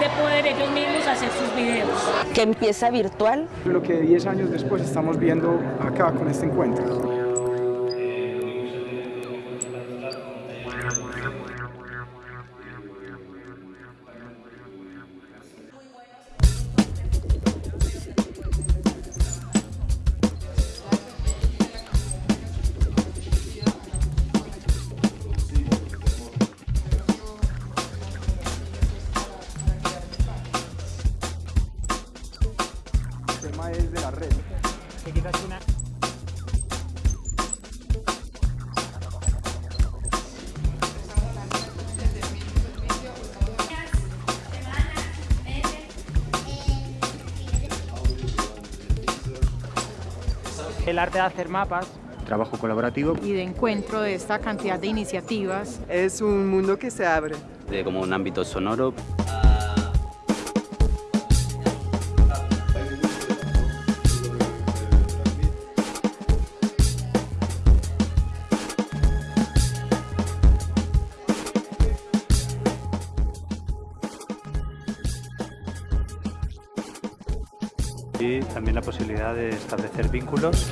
de poder ellos mismos hacer sus videos. Que empieza virtual. Lo que 10 años después estamos viendo acá con este encuentro. Tema es de la red. El arte de hacer mapas. Trabajo colaborativo. y de encuentro de esta cantidad de iniciativas. Es un mundo que se abre. de como un ámbito sonoro. Y también la posibilidad de establecer vínculos